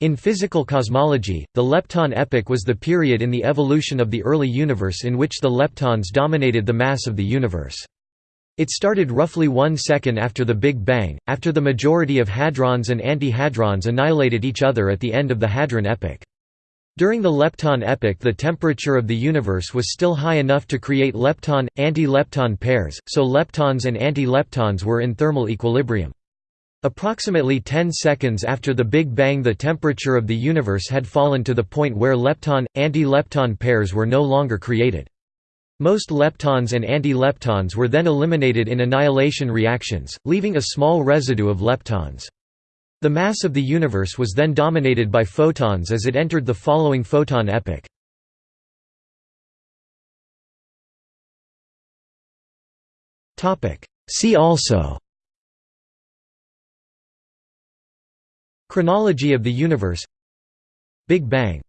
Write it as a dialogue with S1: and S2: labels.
S1: In physical cosmology, the lepton epoch was the period in the evolution of the early universe in which the leptons dominated the mass of the universe. It started roughly one second after the Big Bang, after the majority of hadrons and antihadrons annihilated each other at the end of the Hadron epoch. During the lepton epoch the temperature of the universe was still high enough to create lepton, anti-lepton pairs, so leptons and anti-leptons were in thermal equilibrium. Approximately 10 seconds after the Big Bang the temperature of the universe had fallen to the point where lepton, anti-lepton pairs were no longer created. Most leptons and anti-leptons were then eliminated in annihilation reactions, leaving a small residue of leptons. The mass of the universe was then dominated by photons as it entered the following photon epoch. See also Chronology of the universe. Big Bang